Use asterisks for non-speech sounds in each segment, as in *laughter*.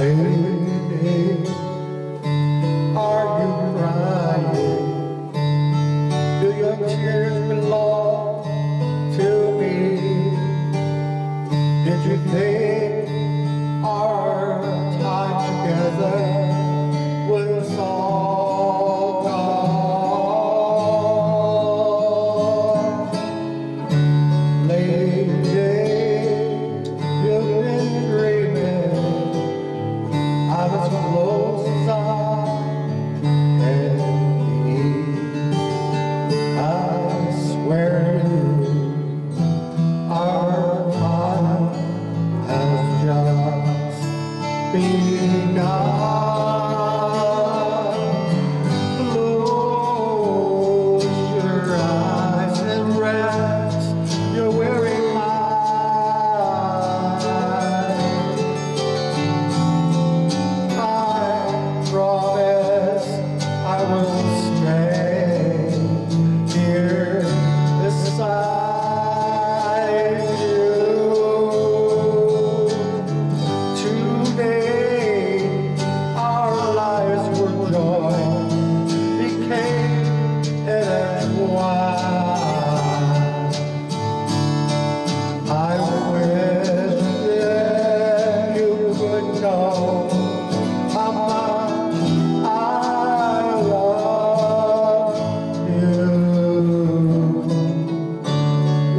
Lady, are you crying? Do your tears belong to me? Did you think? Senhor.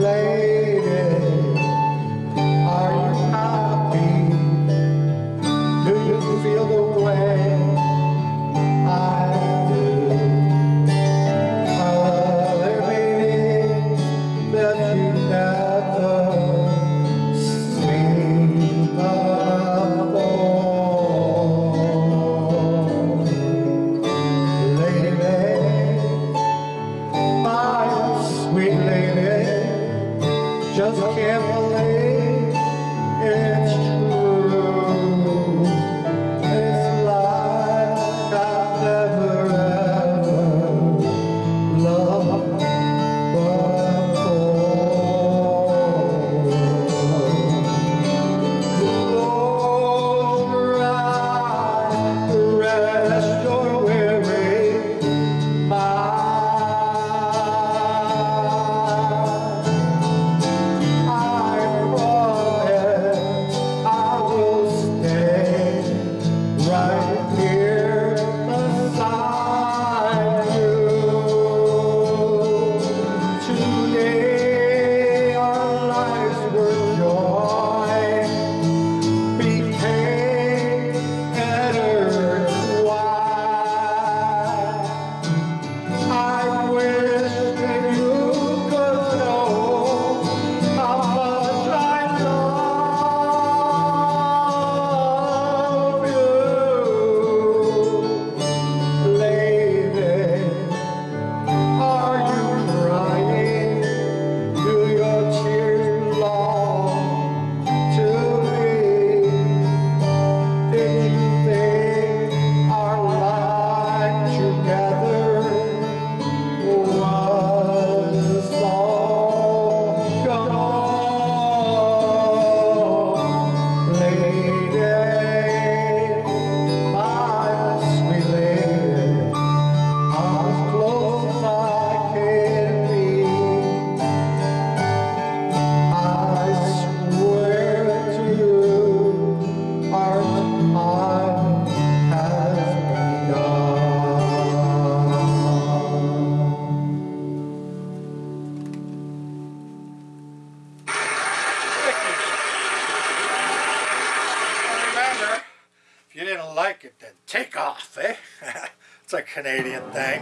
lay like it then take off, eh? *laughs* it's a Canadian thing.